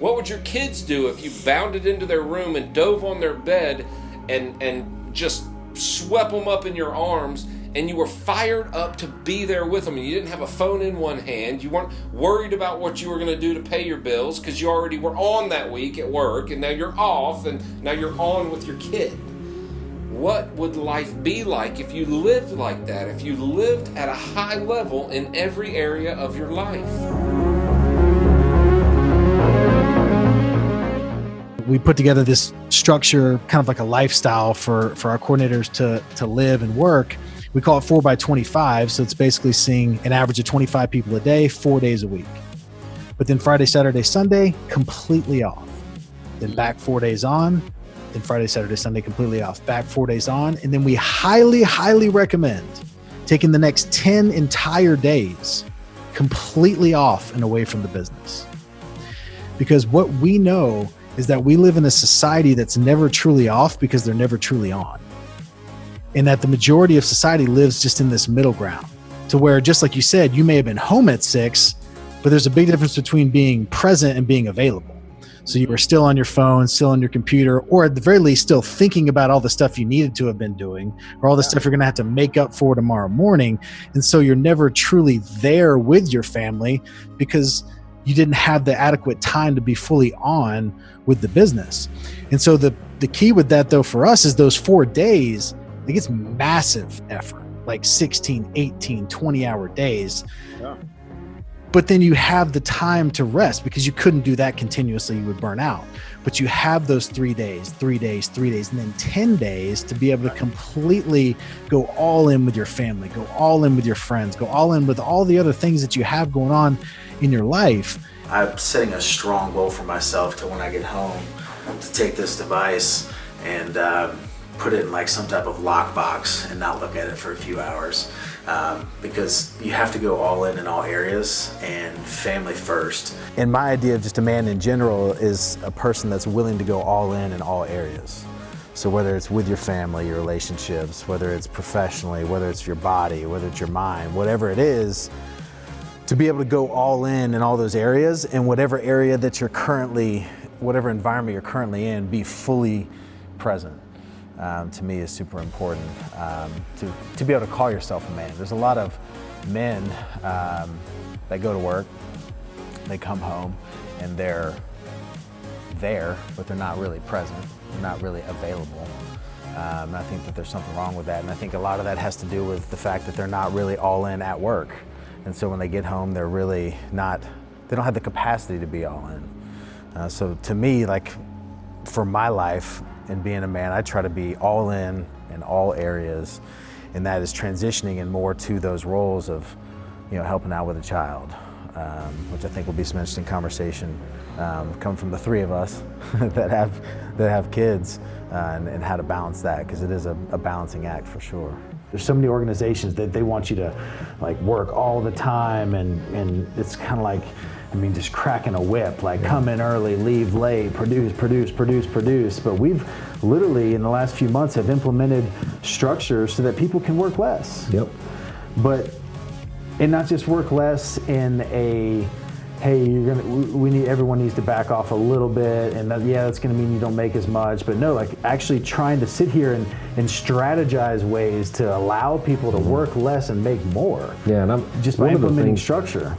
What would your kids do if you bounded into their room and dove on their bed and and just swept them up in your arms and you were fired up to be there with them? And you didn't have a phone in one hand. You weren't worried about what you were going to do to pay your bills because you already were on that week at work and now you're off and now you're on with your kid. What would life be like if you lived like that if you lived at a high level in every area of your life we put together this structure kind of like a lifestyle for for our coordinators to to live and work. We call it 4 by 25 so it's basically seeing an average of 25 people a day four days a week. But then friday saturday sunday completely off. Then back four days on then friday saturday sunday completely off. Back four days on and then we highly highly recommend taking the next 10 entire days completely off and away from the business. Because what we know is that we live in a society that's never truly off because they're never truly on. And that the majority of society lives just in this middle ground to where just like you said you may have been home at six but there's a big difference between being present and being available. So you were still on your phone still on your computer or at the very least still thinking about all the stuff you needed to have been doing or all the stuff you're going to have to make up for tomorrow morning. And so you're never truly there with your family because you didn't have the adequate time to be fully on with the business and so the the key with that though for us is those four days like it's massive effort, like 16, 18, 20 hour days. Yeah. But then you have the time to rest because you couldn't do that continuously. You would burn out. But you have those three days, three days, three days, and then 10 days to be able to completely go all in with your family, go all in with your friends, go all in with all the other things that you have going on in your life. I'm setting a strong goal for myself to when I get home to take this device and um, put it in like some type of lockbox and not look at it for a few hours um, because you have to go all in in all areas and family first. And my idea of just a man in general is a person that's willing to go all in in all areas. So whether it's with your family, your relationships, whether it's professionally, whether it's your body, whether it's your mind, whatever it is, to be able to go all in in all those areas and whatever area that you're currently, whatever environment you're currently in, be fully present um, to me is super important um, to, to be able to call yourself a man. There's a lot of men um, that go to work, they come home and they're there, but they're not really present, they're not really available. Um, I think that there's something wrong with that. And I think a lot of that has to do with the fact that they're not really all in at work. And so when they get home, they're really not, they don't have the capacity to be all in. Uh, so to me, like for my life, and being a man, I try to be all in in all areas, and that is transitioning in more to those roles of, you know, helping out with a child, um, which I think will be some interesting conversation um, coming from the three of us that have that have kids, uh, and, and, how to balance that because it is a, a balancing act for sure. There's so many organizations that they want you to like work all the time, and and it's kind of like I mean, just cracking a whip, like come in early, leave late, produce, produce, produce, produce. But we've literally, in the last few months, have implemented structures so that people can work less. Yep. But, and not just work less in a, hey, you're gonna, we need, everyone needs to back off a little bit, and that, yeah, that's gonna mean you don't make as much. But no, like actually trying to sit here and, and strategize ways to allow people to mm-hmm. work less and make more. Yeah, and I'm just by implementing structure.